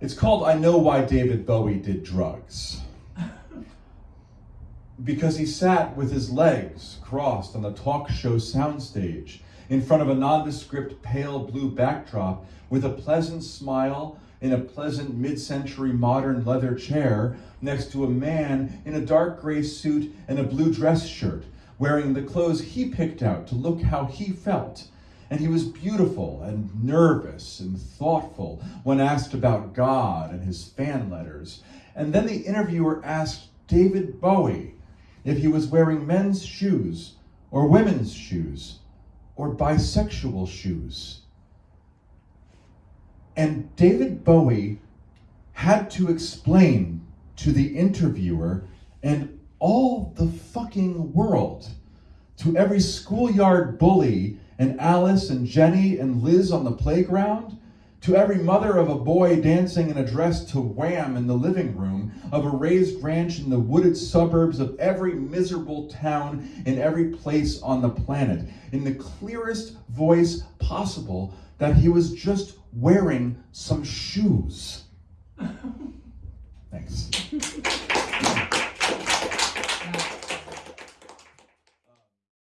It's called I Know Why David Bowie Did Drugs. because he sat with his legs crossed on the talk show soundstage in front of a nondescript pale blue backdrop with a pleasant smile in a pleasant mid century modern leather chair next to a man in a dark gray suit and a blue dress shirt, wearing the clothes he picked out to look how he felt. And he was beautiful and nervous and thoughtful when asked about God and his fan letters. And then the interviewer asked David Bowie if he was wearing men's shoes or women's shoes or bisexual shoes. And David Bowie had to explain to the interviewer and all the fucking world, to every schoolyard bully and Alice and Jenny and Liz on the playground, to every mother of a boy dancing in a dress to Wham in the living room of a raised ranch in the wooded suburbs of every miserable town in every place on the planet, in the clearest voice possible, that he was just wearing some shoes.